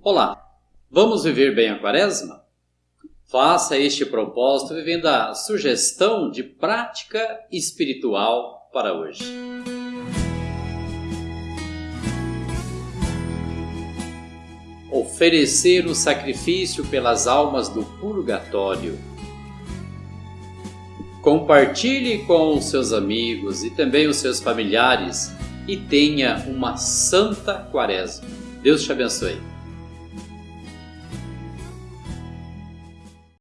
Olá, vamos viver bem a quaresma? Faça este propósito vivendo a sugestão de prática espiritual para hoje. Oferecer o sacrifício pelas almas do purgatório. Compartilhe com os seus amigos e também os seus familiares e tenha uma santa quaresma. Deus te abençoe.